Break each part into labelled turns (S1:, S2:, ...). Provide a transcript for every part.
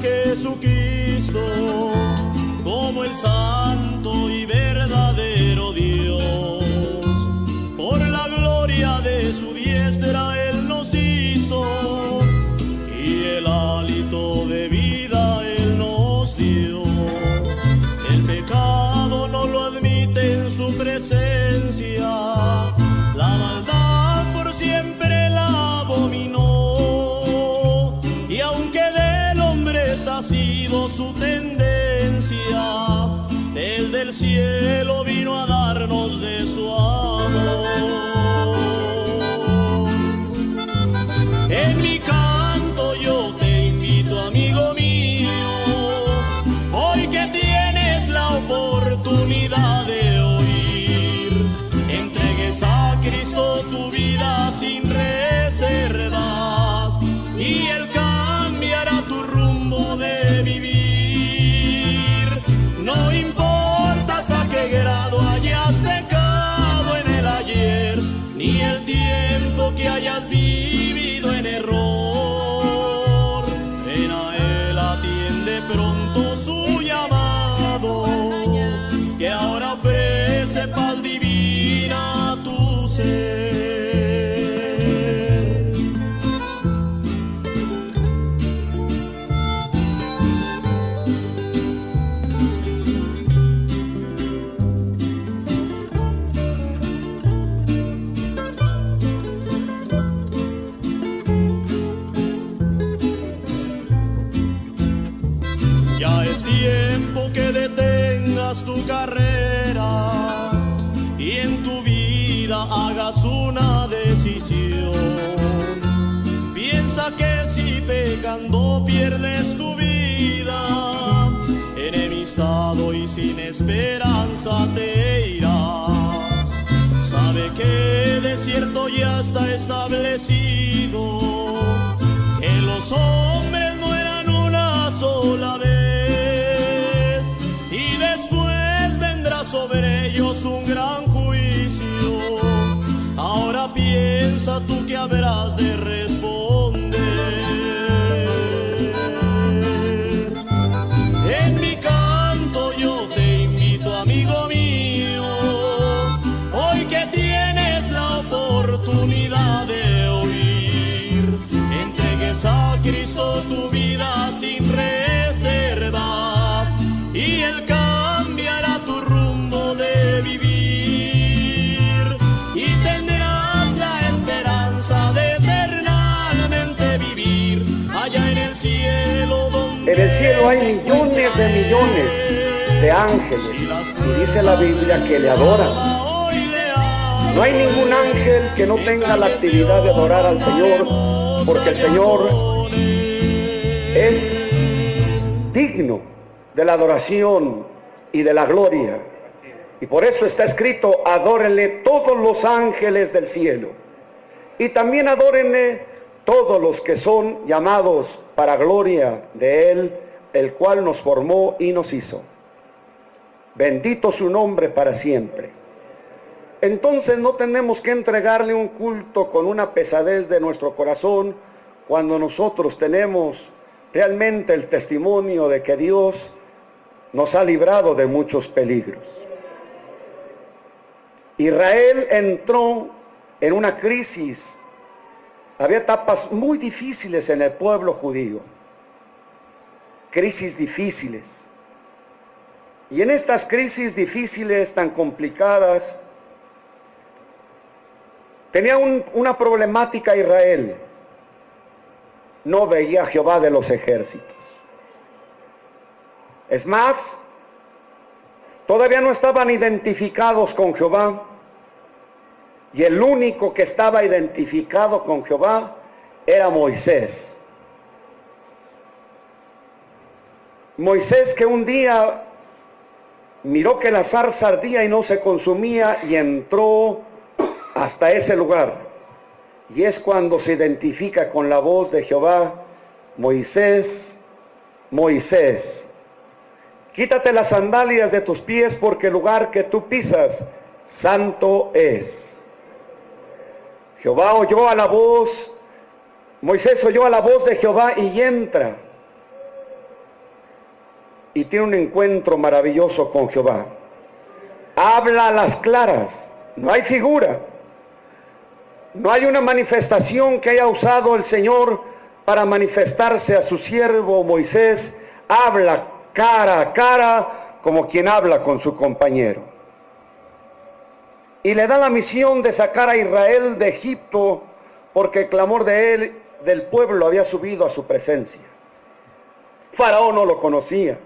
S1: Jesús su tendencia, el del cielo pecando pierdes tu vida, enemistado y sin esperanza te irás. Sabe que de cierto ya está establecido que los hombres mueran una sola vez y después vendrá sobre ellos un gran juicio. Ahora piensa tú que habrás de cielo
S2: hay millones de millones de ángeles. Y dice la Biblia que le adoran. No hay ningún ángel que no tenga la actividad de adorar al Señor, porque el Señor es digno de la adoración y de la gloria. Y por eso está escrito, adórenle todos los ángeles del cielo. Y también adórenle todos los que son llamados para gloria de Él, el cual nos formó y nos hizo. Bendito su nombre para siempre. Entonces no tenemos que entregarle un culto con una pesadez de nuestro corazón cuando nosotros tenemos realmente el testimonio de que Dios nos ha librado de muchos peligros. Israel entró en una crisis. Había etapas muy difíciles en el pueblo judío. Crisis difíciles. Y en estas crisis difíciles, tan complicadas, tenía un- una problemática Israel. No veía a Jehová de los ejércitos. Es más, todavía no estaban identificados con Jehová. Y el único que estaba identificado con Jehová era Moisés. Moisés que un día miró que la zarza ardía y no se consumía y entró hasta ese lugar. Y es cuando se identifica con la voz de Jehová, Moisés, Moisés, quítate las sandalias de tus pies porque el lugar que tú pisas, santo es. Jehová oyó a la voz, Moisés oyó a la voz de Jehová y entra. Y tiene un encuentro maravilloso con Jehová. Habla a las claras, no hay figura. No hay una manifestación que haya usado el Señor para manifestarse a su siervo Moisés. Habla cara a cara como quien habla con su compañero. Y le da la misión de sacar a Israel de Egipto porque el clamor de él, del pueblo, había subido a su presencia. Faraón no lo conocía.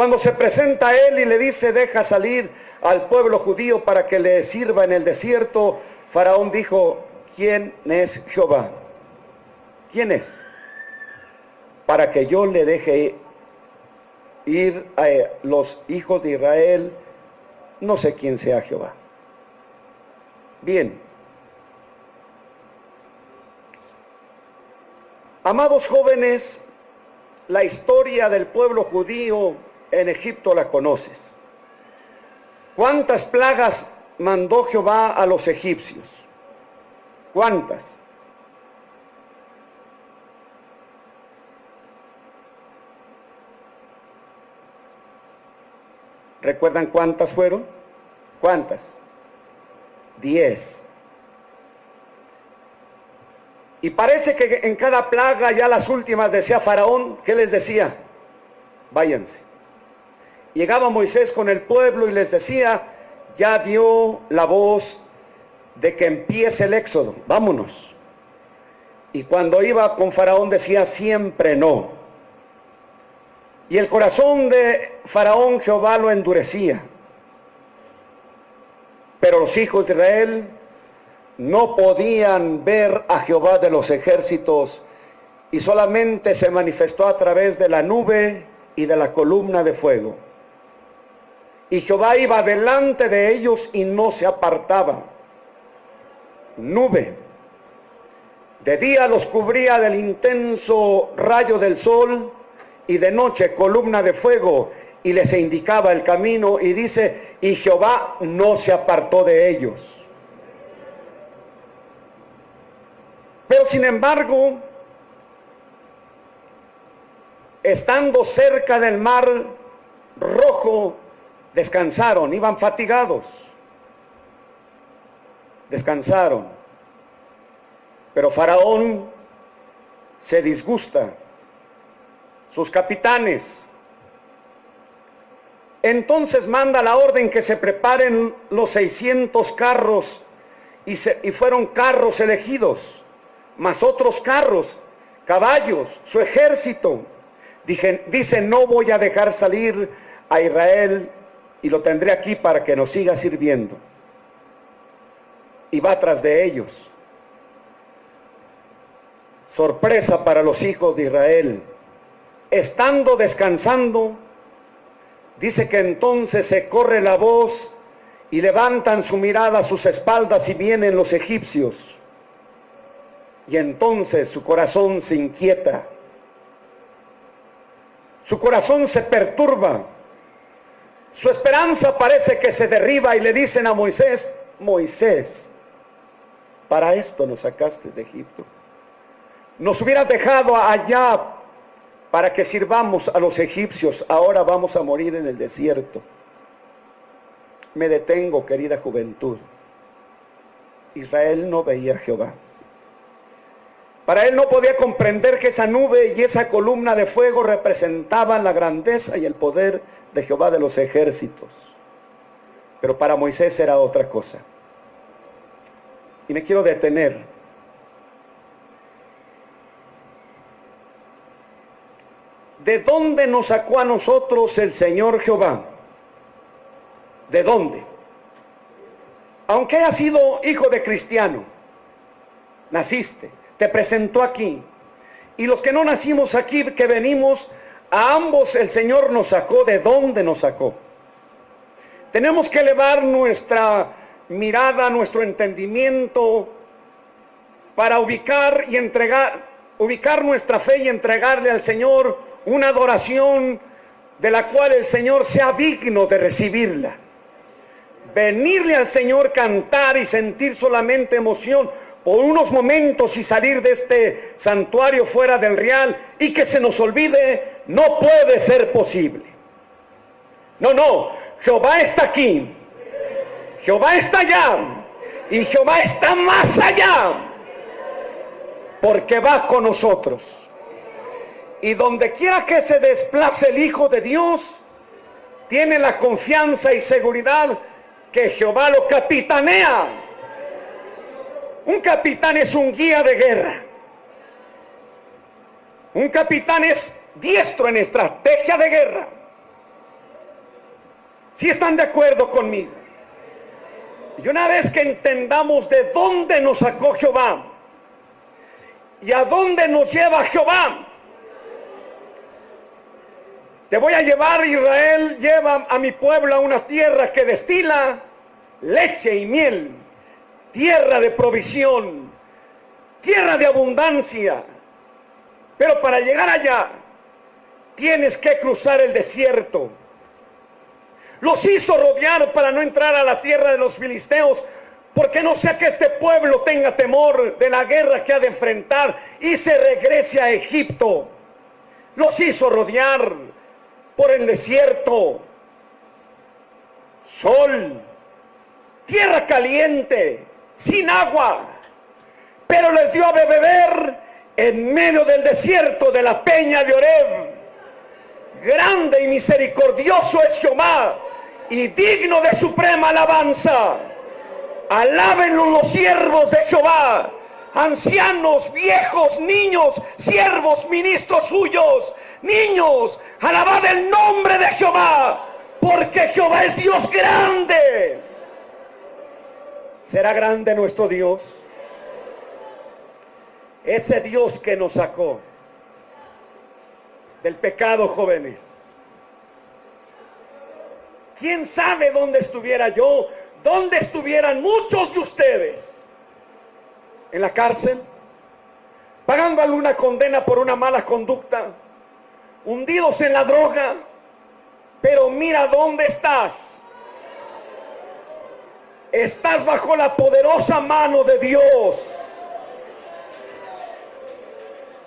S2: Cuando se presenta a él y le dice, deja salir al pueblo judío para que le sirva en el desierto, Faraón dijo, ¿quién es Jehová? ¿Quién es? Para que yo le deje ir a los hijos de Israel, no sé quién sea Jehová. Bien. Amados jóvenes, la historia del pueblo judío en Egipto la conoces. ¿Cuántas plagas mandó Jehová a los egipcios? ¿Cuántas? ¿Recuerdan cuántas fueron? ¿Cuántas? Diez. Y parece que en cada plaga, ya las últimas, decía Faraón, ¿qué les decía? Váyanse. Llegaba Moisés con el pueblo y les decía, ya dio la voz de que empiece el éxodo, vámonos. Y cuando iba con Faraón decía, siempre no. Y el corazón de Faraón Jehová lo endurecía. Pero los hijos de Israel no podían ver a Jehová de los ejércitos y solamente se manifestó a través de la nube y de la columna de fuego. Y Jehová iba delante de ellos y no se apartaba. Nube. De día los cubría del intenso rayo del sol y de noche columna de fuego y les indicaba el camino y dice, y Jehová no se apartó de ellos. Pero sin embargo, estando cerca del mar rojo, descansaron, iban fatigados, descansaron. Pero Faraón se disgusta, sus capitanes. Entonces manda la orden que se preparen los 600 carros y, y fueron carros elegidos, más otros carros, caballos, su ejército. Dije, dice, no voy a dejar salir a Israel y lo tendré aquí para que nos siga sirviendo. Y va tras de ellos. Sorpresa para los hijos de Israel. Estando descansando, dice que entonces se corre la voz y levantan su mirada a sus espaldas y vienen los egipcios. Y entonces su corazón se inquieta. Su corazón se perturba su esperanza parece que se derriba y le dicen a Moisés, Moisés, para esto nos sacaste de Egipto. Nos hubieras dejado allá para que sirvamos a los egipcios. Ahora vamos a morir en el desierto. Me detengo, querida juventud. Israel no veía a Jehová. Para él no podía comprender que esa nube y esa columna de fuego representaban la grandeza y el poder de Jehová de los ejércitos. Pero para Moisés era otra cosa. Y me quiero detener. ¿De dónde nos sacó a nosotros el Señor Jehová? ¿De dónde? Aunque haya sido hijo de cristiano, naciste, te presentó aquí. Y los que no nacimos aquí, que venimos a ambos el Señor nos sacó. ¿De dónde nos sacó? Tenemos que elevar nuestra mirada, nuestro entendimiento para ubicar y entregar, ubicar nuestra fe y entregarle al Señor una adoración de la cual el Señor sea digno de recibirla. Venirle al Señor, cantar y sentir solamente emoción por unos momentos y salir de este santuario fuera del real y que se nos olvide, no puede ser posible. No, no, Jehová está aquí, Jehová está allá y Jehová está más allá, porque va con nosotros. Y donde quiera que se desplace el Hijo de Dios, tiene la confianza y seguridad que Jehová lo capitanea. Un capitán es un guía de guerra. Un capitán es diestro en estrategia de guerra. Si están de acuerdo conmigo. Y una vez que entendamos de dónde nos sacó Jehová y a dónde nos lleva Jehová, te voy a llevar, Israel, lleva a mi pueblo a una tierra que destila leche y miel, tierra de provisión, tierra de abundancia. Pero para llegar allá, tienes que cruzar el desierto. Los hizo rodear para no entrar a la tierra de los filisteos, porque no sea que este pueblo tenga temor de la guerra que ha de enfrentar y se regrese a Egipto. Los hizo rodear por el desierto, sol, tierra caliente, sin agua, pero les dio a beber en medio del desierto de la peña de Oreb. Grande y misericordioso es Jehová y digno de suprema alabanza. Alábenlo los siervos de Jehová, ancianos, viejos, niños, siervos, ministros suyos, niños, Alabad el nombre de Jehová, porque Jehová es Dios grande. ¿Será grande nuestro Dios? Ese Dios que nos sacó del pecado, jóvenes. ¿Quién sabe dónde estuviera yo? ¿Dónde estuvieran muchos de ustedes? ¿En la cárcel? ¿Pagando alguna condena por una mala conducta? hundidos en la droga, pero mira dónde estás. Estás bajo la poderosa mano de Dios.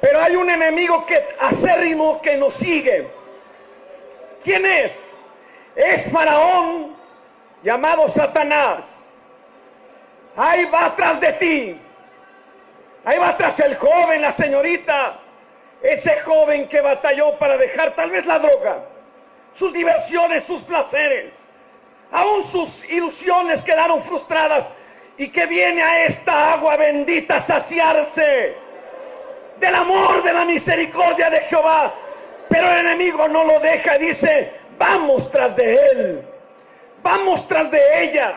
S2: Pero hay un enemigo que acérrimo que nos sigue. ¿Quién es? Es Faraón llamado Satanás. Ahí va atrás de ti. Ahí va atrás el joven, la señorita, ese joven que batalló para dejar tal vez la droga, sus diversiones, sus placeres, aún sus ilusiones quedaron frustradas y que viene a esta agua bendita saciarse del amor, de la misericordia de Jehová. Pero el enemigo no lo deja, dice, vamos tras de él, vamos tras de ella.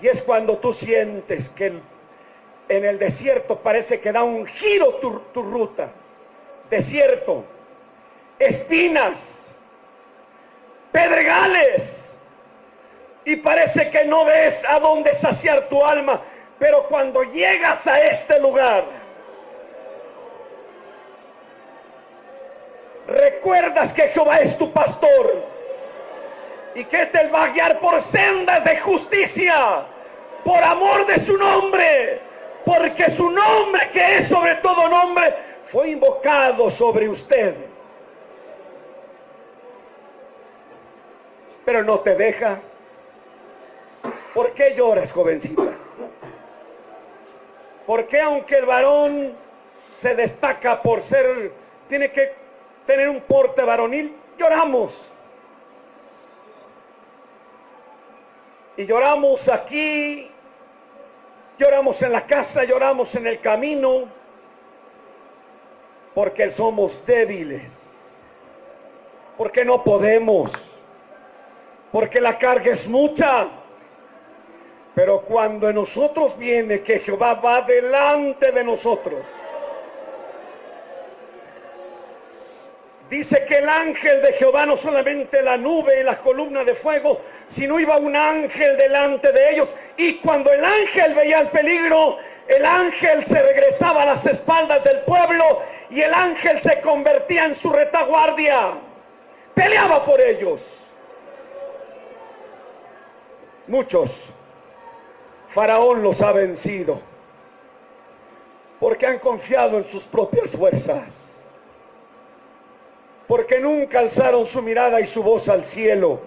S2: Y es cuando tú sientes que en el desierto parece que da un giro tu, ruta. Desierto, espinas, pedregales. Y parece que no ves a dónde saciar tu alma. Pero cuando llegas a este lugar, recuerdas que Jehová es tu pastor y que te va a guiar por sendas de justicia, por amor de su nombre porque su nombre, que es sobre todo nombre, fue invocado sobre usted. Pero no te deja. ¿Por qué lloras, jovencita? ¿Por qué aunque el varón se destaca por ser, tiene que tener un porte varonil, lloramos? Y lloramos aquí Lloramos en la casa, lloramos en el camino, porque somos débiles, porque no podemos, porque la carga es mucha. Pero cuando en nosotros viene que Jehová va delante de nosotros, Dice que el ángel de Jehová no solamente la nube y la columna de fuego, sino iba un ángel delante de ellos. Y cuando el ángel veía el peligro, el ángel se regresaba a las espaldas del pueblo y el ángel se convertía en su retaguardia. Peleaba por ellos. Muchos Faraón los ha vencido. Porque han confiado en sus propias fuerzas. Porque nunca alzaron su mirada y su voz al cielo.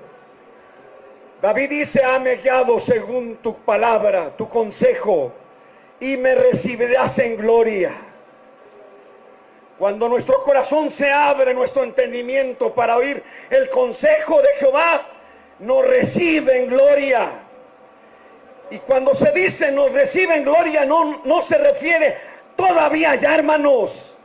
S2: David dice, hame guiado según tu palabra, tu consejo, y me recibirás en gloria. Cuando nuestro corazón se abre, nuestro entendimiento para oír el consejo de Jehová, nos recibe en gloria. Y cuando se dice nos recibe en gloria, no, no se refiere todavía ya, hermanos.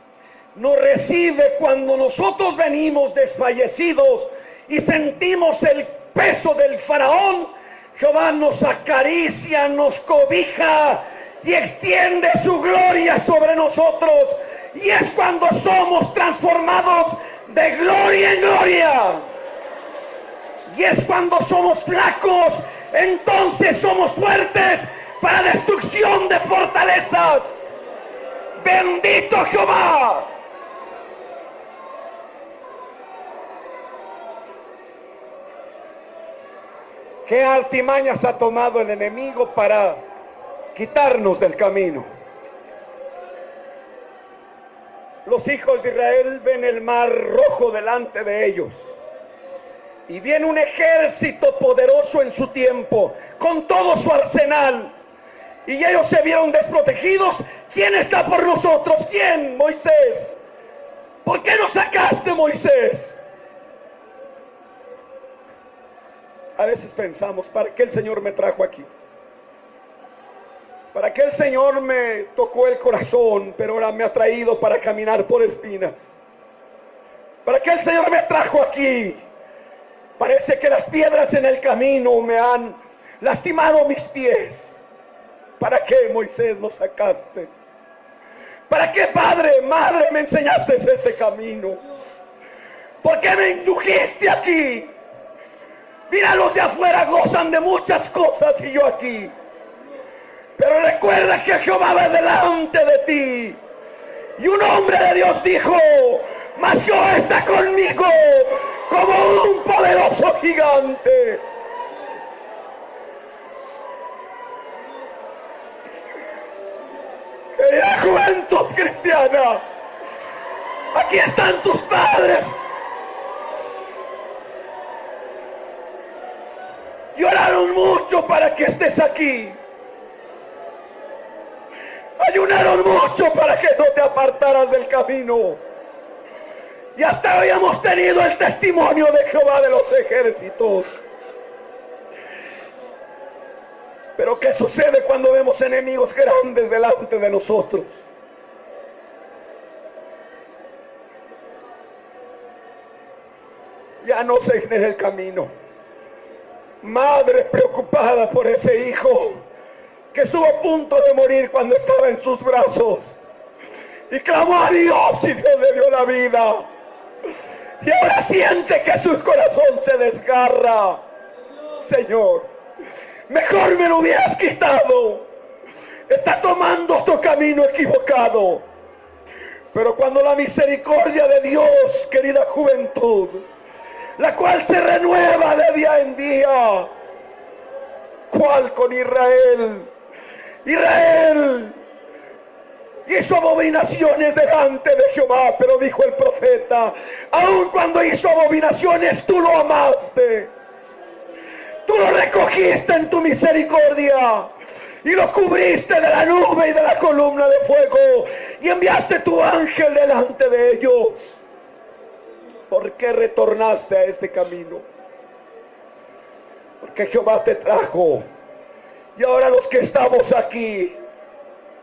S2: Nos recibe cuando nosotros venimos desfallecidos y sentimos el peso del faraón. Jehová nos acaricia, nos cobija y extiende su gloria sobre nosotros y es cuando somos transformados de gloria en gloria. Y es cuando somos flacos, entonces somos fuertes para destrucción de fortalezas. Bendito Jehová. ¿Qué altimañas ha tomado el enemigo para quitarnos del camino? los hijos de Israel ven el mar rojo delante de ellos. Y viene un ejército poderoso en su tiempo, con todo su arsenal. Y ellos se vieron desprotegidos. ¿Quién está por nosotros? ¿Quién? Moisés. ¿Por qué nos sacaste, Moisés? A veces pensamos, ¿para qué el Señor me trajo aquí? ¿Para qué el Señor me tocó el corazón, pero ahora me ha traído para caminar por espinas? ¿Para qué el Señor me trajo aquí? Parece que las piedras en el camino me han lastimado mis pies. ¿Para qué, Moisés, nos sacaste? ¿Para qué, padre, madre, me enseñaste este camino? ¿Por qué me indujiste aquí? Mira, los de afuera gozan de muchas cosas y yo aquí. Pero recuerda que Jehová va delante de ti. Y un hombre de Dios dijo, mas Jehová está conmigo como un poderoso gigante. Querida juventud cristiana, aquí están tus padres. Lloraron mucho para que estés aquí. Ayunaron mucho para que no te apartaras del camino. Y hasta hoy hemos tenido el testimonio de Jehová de los ejércitos. Pero ¿qué sucede cuando vemos enemigos grandes delante de nosotros? Ya no se en el camino. Madre preocupada por ese hijo que estuvo a punto de morir cuando estaba en sus brazos. Y clamó a Dios y Dios le dio la vida. Y ahora siente que su corazón se desgarra. Señor, mejor me lo hubieras quitado. Está tomando tu camino equivocado. Pero cuando la misericordia de Dios, querida juventud, la cual se renueva de día en día, cual con Israel, Israel hizo abominaciones delante de Jehová, pero dijo el profeta, aun cuando hizo abominaciones, tú lo amaste. Tú lo recogiste en tu misericordia y lo cubriste de la nube y de la columna de fuego y enviaste tu ángel delante de ellos. ¿Por qué retornaste a este camino? Porque Jehová te trajo y ahora los que estamos aquí,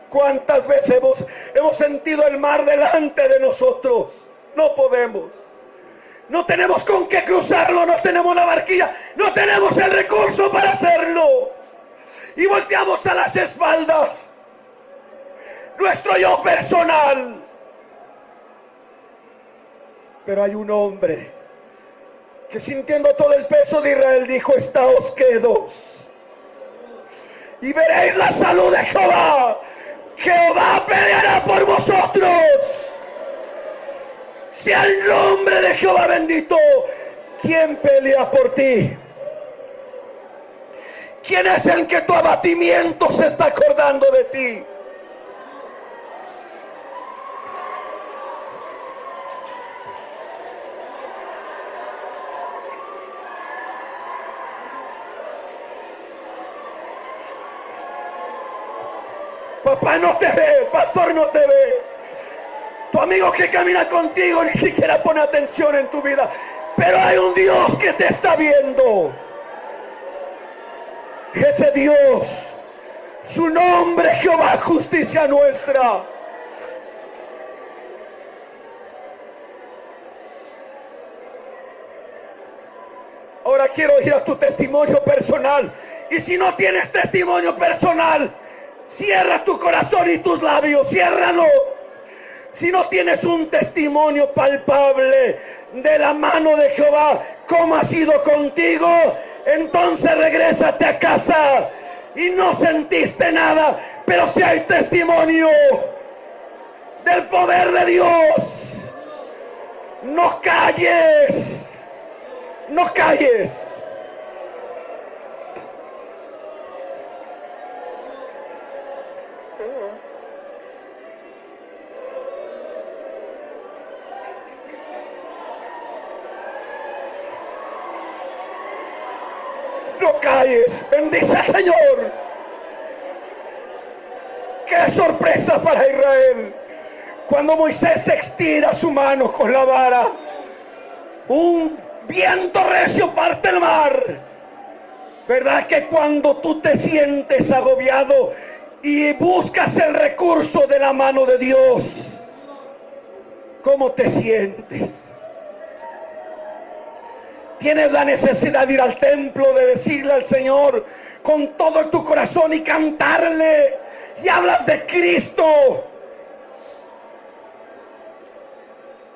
S2: ¿cuántas veces hemos, hemos sentido el mar delante de nosotros? No podemos. No tenemos con qué cruzarlo, no tenemos la barquilla, no tenemos el recurso para hacerlo. Y volteamos a las espaldas. Nuestro yo personal. Pero hay un hombre que sintiendo todo el peso de Israel dijo, estáos quedos y veréis la salud de Jehová. Jehová peleará por vosotros. Sea el nombre de Jehová bendito. ¿Quién pelea por ti? ¿Quién es el que tu abatimiento se está acordando de ti? Papá no te ve, pastor no te ve. Tu amigo que camina contigo ni siquiera pone atención en tu vida. Pero hay un Dios que te está viendo. Ese Dios, su nombre Jehová, justicia nuestra. Ahora quiero ir a tu testimonio personal. Y si no tienes testimonio personal, cierra tu corazón y tus labios, ciérralo. Si no tienes un testimonio palpable de la mano de Jehová, como ha sido contigo, entonces regrésate a casa y no sentiste nada, pero si hay testimonio del poder de Dios, no calles, no calles. No calles, bendice al Señor. Qué sorpresa para Israel. Cuando Moisés estira su mano con la vara, un viento recio parte el mar. ¿Verdad que cuando tú te sientes agobiado y buscas el recurso de la mano de Dios, ¿cómo te sientes? Tienes la necesidad de ir al templo, de decirle al Señor con todo tu corazón y cantarle. Y hablas de Cristo.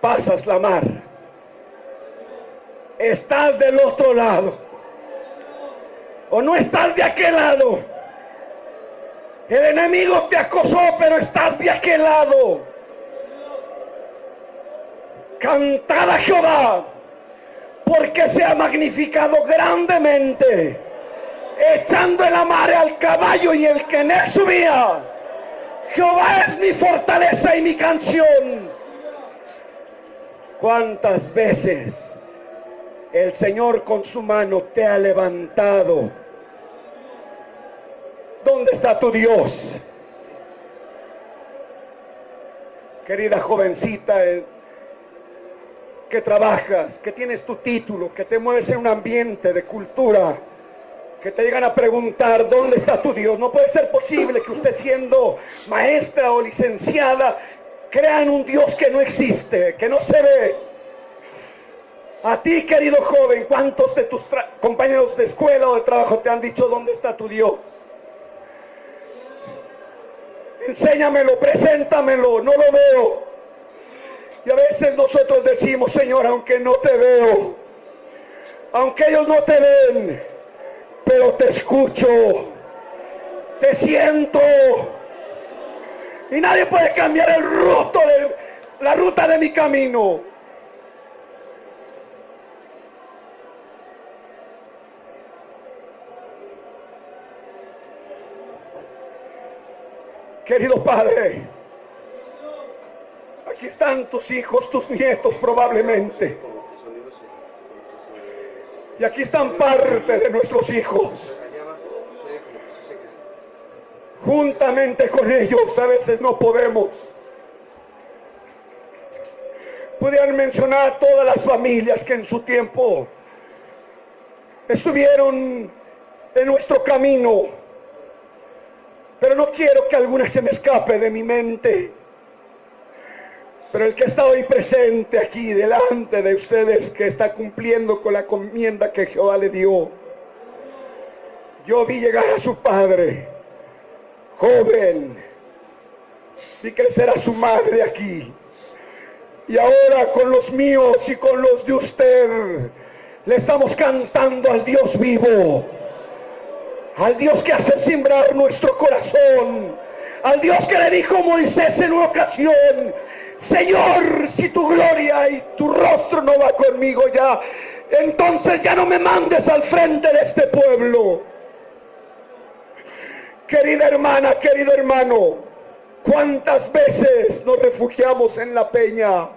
S2: Pasas la mar. Estás del otro lado. O no estás de aquel lado. El enemigo te acosó, pero estás de aquel lado. Cantad a Jehová porque se ha magnificado grandemente, echando en la mar al caballo y el que en él subía. Jehová es mi fortaleza y mi canción. ¿Cuántas veces el Señor con su mano te ha levantado? ¿Dónde está tu Dios? Querida jovencita, que trabajas, que tienes tu título, que te mueves en un ambiente de cultura, que te llegan a preguntar dónde está tu Dios. No puede ser posible que usted siendo maestra o licenciada crean un Dios que no existe, que no se ve. A ti, querido joven, ¿cuántos de tus compañeros de escuela o de trabajo te han dicho dónde está tu Dios? Enséñamelo, preséntamelo, no lo veo. Y a veces nosotros decimos, Señor, aunque no te veo, aunque ellos no te ven, pero te escucho, te siento. Y nadie puede cambiar el ruto de la ruta de mi camino. Querido Padre, Aquí están tus hijos, tus nietos probablemente. Y aquí están parte de nuestros hijos. Juntamente con ellos a veces no podemos. Pudieran mencionar todas las familias que en su tiempo estuvieron en nuestro camino. Pero no quiero que alguna se me escape de mi mente. Pero el que está hoy presente aquí delante de ustedes, que está cumpliendo con la comienda que Jehová le dio, yo vi llegar a su padre, joven, vi crecer a su madre aquí. Y ahora con los míos y con los de usted, le estamos cantando al Dios vivo, al Dios que hace simbrar nuestro corazón, al Dios que le dijo Moisés en una ocasión, Señor, si tu gloria y tu rostro no va conmigo ya, entonces ya no me mandes al frente de este pueblo. Querida hermana, querido hermano, ¿cuántas veces nos refugiamos en la peña?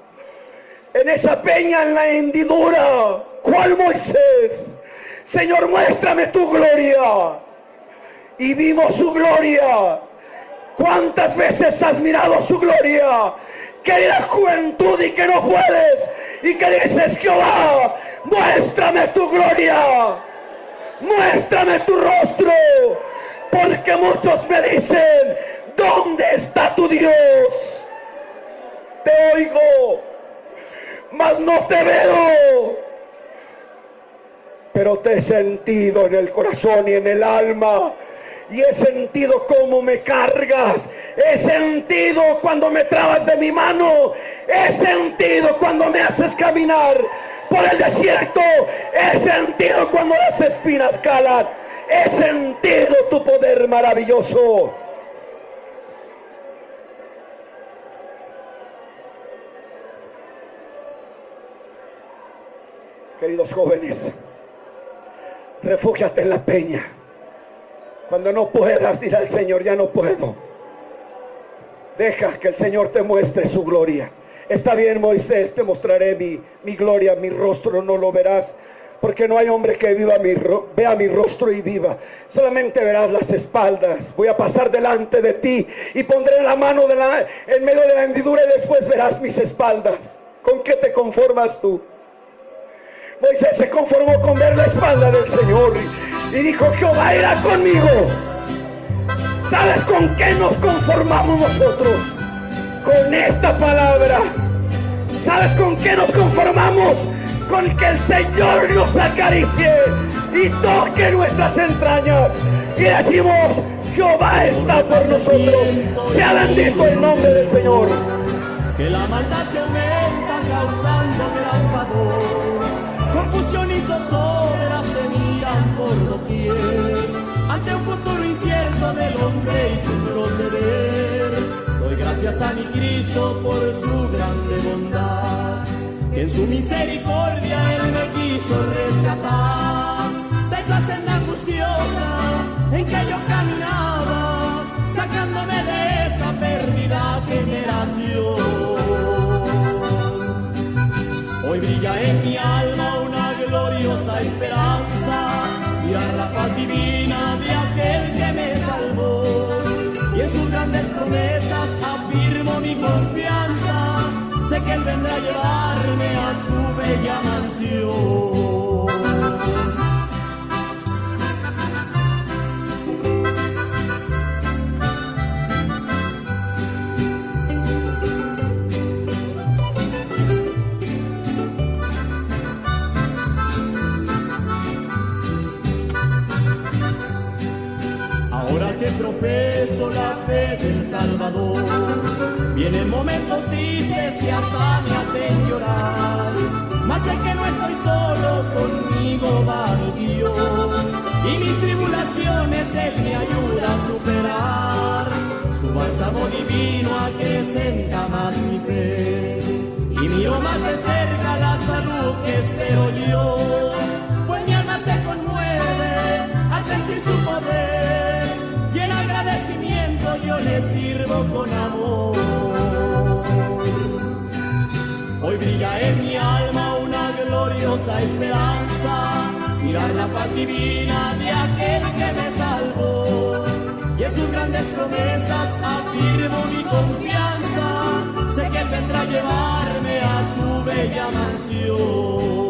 S2: En esa peña, en la hendidura. ¿Cuál Moisés? Señor, muéstrame tu gloria. Y vimos su gloria. ¿Cuántas veces has mirado su gloria? Querida juventud y que no puedes. Y que dices, Jehová, muéstrame tu gloria. Muéstrame tu rostro. Porque muchos me dicen, ¿dónde está tu Dios? Te oigo, mas no te veo. Pero te he sentido en el corazón y en el alma. Y he sentido cómo me cargas. He sentido cuando me trabas de mi mano. He sentido cuando me haces caminar por el desierto. He sentido cuando las espinas calan. He sentido tu poder maravilloso. Queridos jóvenes, refúgiate en la peña. Cuando no puedas, dirá al Señor, ya no puedo. Deja que el Señor te muestre su gloria. Está bien, Moisés, te mostraré mi, mi gloria, mi rostro, no lo verás. Porque no hay hombre que viva mi, vea mi rostro y viva. Solamente verás las espaldas. Voy a pasar delante de ti y pondré la mano en medio de la hendidura y después verás mis espaldas. ¿Con qué te conformas tú? Moisés se conformó con ver la espalda del Señor y, dijo, Jehová irá conmigo. ¿Sabes con qué nos conformamos nosotros? Con esta palabra. ¿Sabes con qué nos conformamos? Con que el Señor nos acaricie y toque nuestras entrañas. Y decimos, Jehová está por nosotros. Sea bendito el nombre del Señor.
S1: Que la maldad se aumenta del hombre y su proceder, doy gracias a mi Cristo por su grande bondad, que en su misericordia Él me quiso rescatar. De esa senda angustiosa en que yo sé que vendrá a llevarme a su bella mansión. profeso la fe del Salvador. Vienen momentos tristes que hasta me hacen llorar, mas sé que no estoy solo, conmigo va mi Dios. Y mis tribulaciones Él me ayuda a superar, su bálsamo divino acrecenta más mi fe. Y miro más de cerca la salud que espero yo, pues mi alma se conmueve al sentir su poder yo le sirvo con amor. brilla en mi alma una gloriosa esperanza, mirar la paz divina de aquel que me salvó. Y en sus grandes promesas afirmo mi confianza, sé que él vendrá a llevarme a su bella mansión.